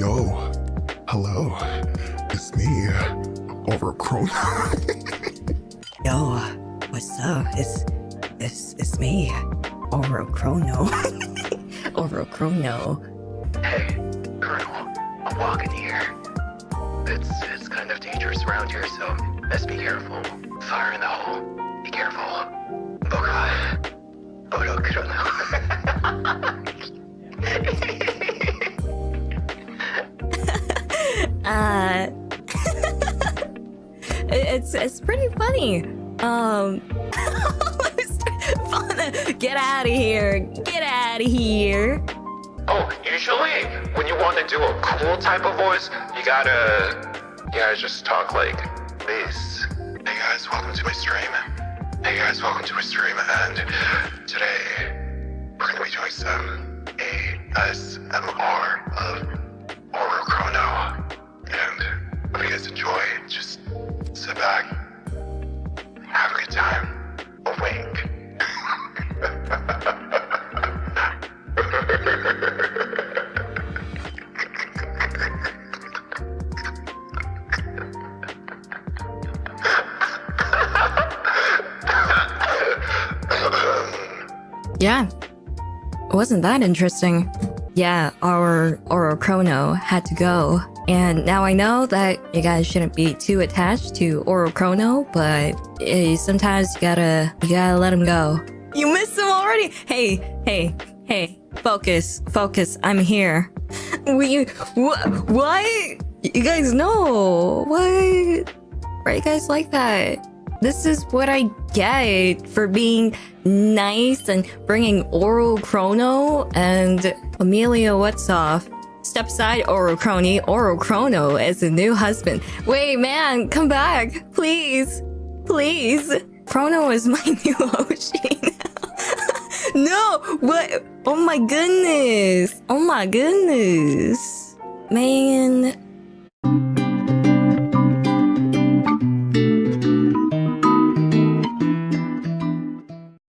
Yo, hello. It's me, Oro Chrono. Yo, what's up? It's it's it's me, Oro Chrono. Oro Chrono. Hey, Colonel, I'm walking here. It's it's kind of dangerous around here, so best be careful. Fire in the hole. Be careful. Boga. Oro Chrono. Uh, it's it's pretty funny. Um, get out of here! Get out of here! oh, usually when you want to do a cool type of voice, you gotta you gotta just talk like this. Hey guys, welcome to my stream. Hey guys, welcome to my stream, and today we're gonna be doing some ASMR of Enjoy. Just sit back, have a good time, a wink. Yeah, wasn't that interesting. Yeah, our Oro Chrono had to go. And now I know that you guys shouldn't be too attached to Oro Chrono, but eh, sometimes you gotta you gotta let him go. You missed him already. Hey, hey, hey, focus, focus. I'm here. We what? What? You guys know what? Why are you guys like that? This is what I get for being nice and bringing Oro Chrono and Amelia Whatsoff. Step aside, Oro Crony. Oro Chrono is a new husband. Wait, man, come back. Please. Please. Chrono is my new Oshi. no! What? Oh my goodness. Oh my goodness. Man.